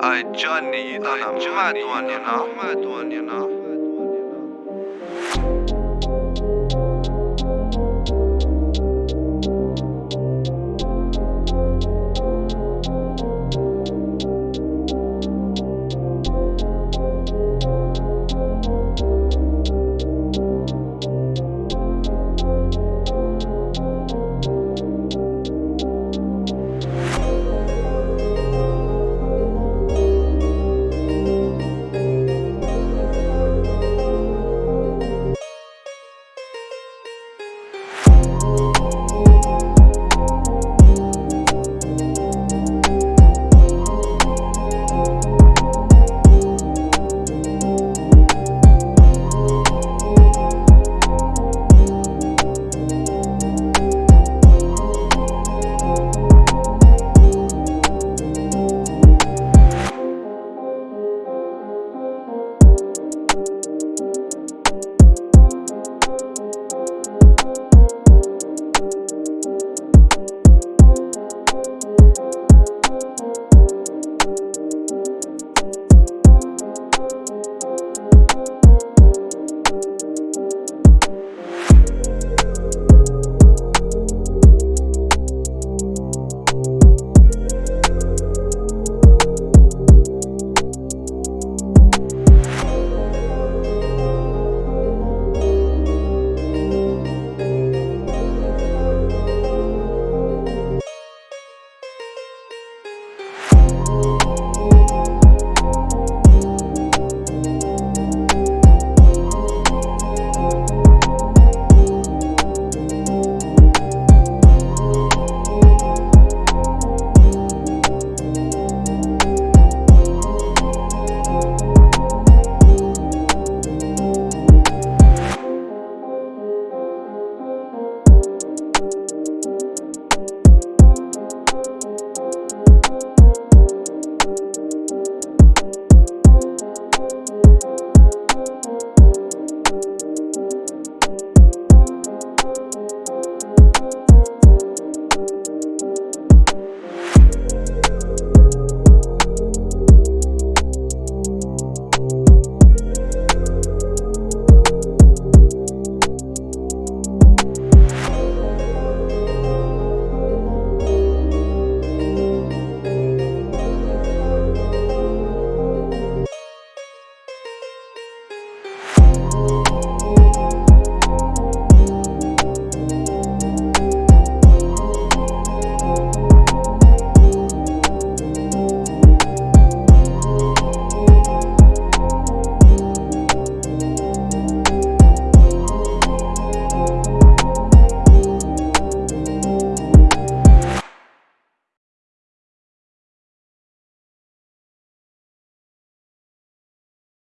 哎，Johnny，到那年了，么多年了。